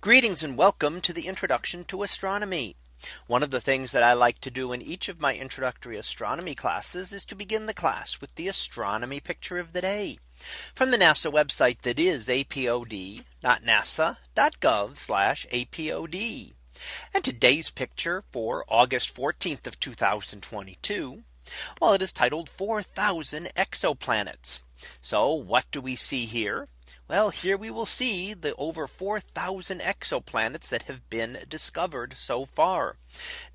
Greetings and welcome to the introduction to astronomy. One of the things that I like to do in each of my introductory astronomy classes is to begin the class with the astronomy picture of the day from the NASA website that is apod.nasa.gov apod. And today's picture for August 14th of 2022. Well, it is titled 4000 exoplanets. So what do we see here? Well, here we will see the over 4000 exoplanets that have been discovered so far.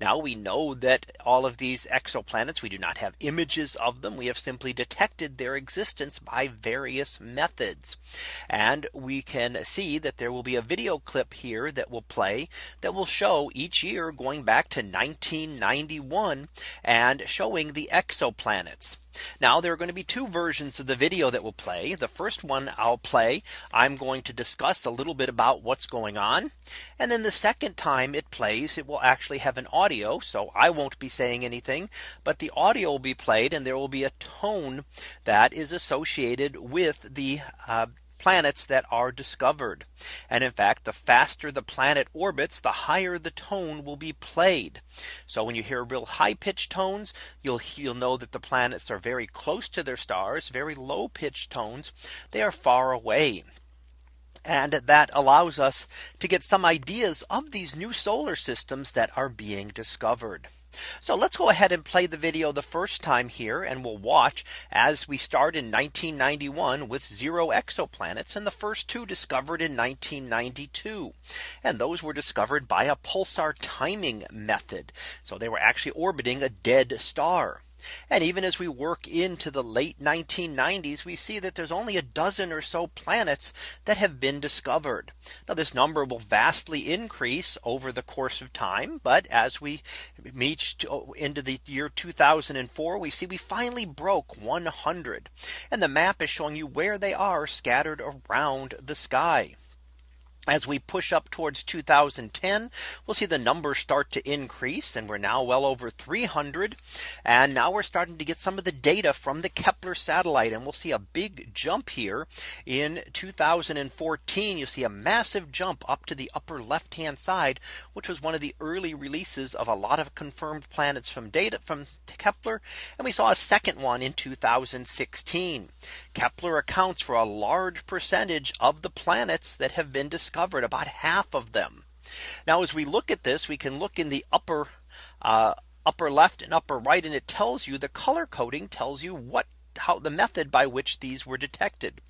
Now we know that all of these exoplanets, we do not have images of them. We have simply detected their existence by various methods. And we can see that there will be a video clip here that will play that will show each year going back to 1991 and showing the exoplanets. Now there are going to be two versions of the video that will play. The first one I'll play. I'm going to discuss a little bit about what's going on. And then the second time it plays, it will actually have an audio. So I won't be saying anything, but the audio will be played and there will be a tone that is associated with the uh, planets that are discovered. And in fact, the faster the planet orbits, the higher the tone will be played. So when you hear real high pitched tones, you'll you'll know that the planets are very close to their stars, very low pitched tones, they are far away. And that allows us to get some ideas of these new solar systems that are being discovered. So let's go ahead and play the video the first time here and we'll watch as we start in 1991 with zero exoplanets and the first two discovered in 1992. And those were discovered by a pulsar timing method. So they were actually orbiting a dead star. And even as we work into the late 1990s, we see that there's only a dozen or so planets that have been discovered. Now this number will vastly increase over the course of time. But as we reach oh, into the year 2004, we see we finally broke 100. And the map is showing you where they are scattered around the sky. As we push up towards 2010, we'll see the numbers start to increase and we're now well over 300. And now we're starting to get some of the data from the Kepler satellite and we'll see a big jump here in 2014. You see a massive jump up to the upper left hand side, which was one of the early releases of a lot of confirmed planets from data from Kepler. And we saw a second one in 2016. Kepler accounts for a large percentage of the planets that have been discovered about half of them. Now as we look at this, we can look in the upper uh, upper left and upper right, and it tells you the color coding tells you what how the method by which these were detected.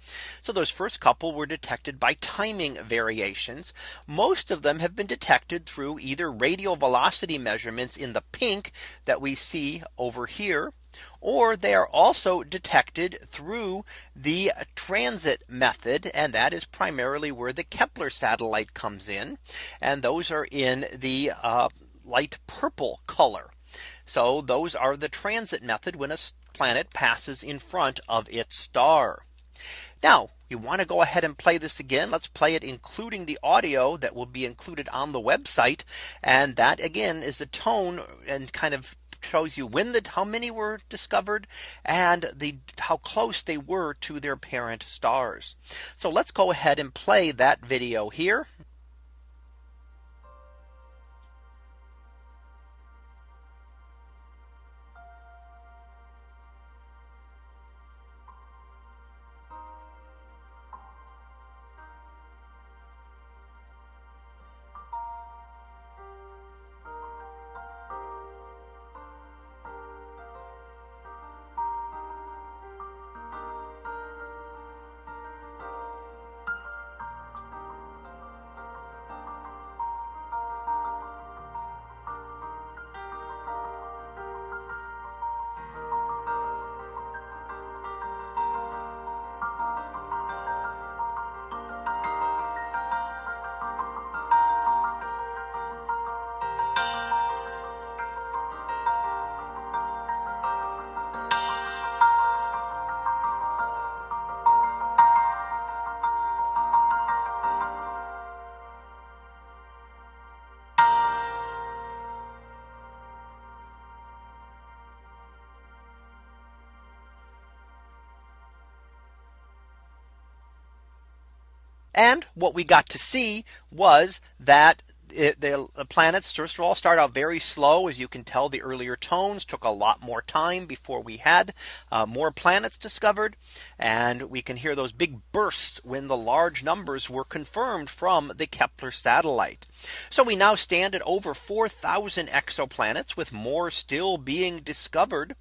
So those first couple were detected by timing variations. Most of them have been detected through either radial velocity measurements in the pink that we see over here or they are also detected through the transit method. And that is primarily where the Kepler satellite comes in. And those are in the uh, light purple color. So those are the transit method when a planet passes in front of its star. Now you want to go ahead and play this again. Let's play it including the audio that will be included on the website. And that again is a tone and kind of shows you when the how many were discovered and the how close they were to their parent stars. So let's go ahead and play that video here. And what we got to see was that it, the, the planets first of all start out very slow as you can tell the earlier tones took a lot more time before we had uh, more planets discovered and we can hear those big bursts when the large numbers were confirmed from the Kepler satellite. So we now stand at over 4000 exoplanets with more still being discovered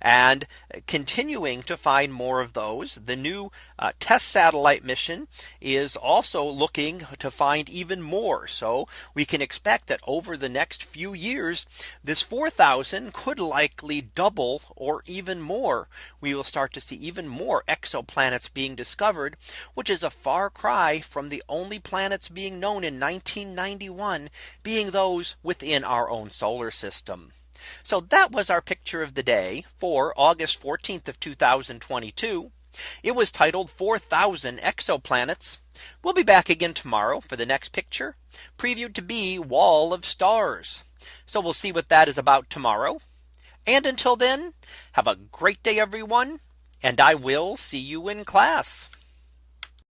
and continuing to find more of those. The new uh, TESS satellite mission is also looking to find even more. So we can expect that over the next few years, this 4000 could likely double or even more. We will start to see even more exoplanets being discovered, which is a far cry from the only planets being known in 1991 being those within our own solar system. So that was our picture of the day for August 14th of 2022. It was titled 4000 exoplanets. We'll be back again tomorrow for the next picture previewed to be wall of stars. So we'll see what that is about tomorrow. And until then, have a great day, everyone. And I will see you in class.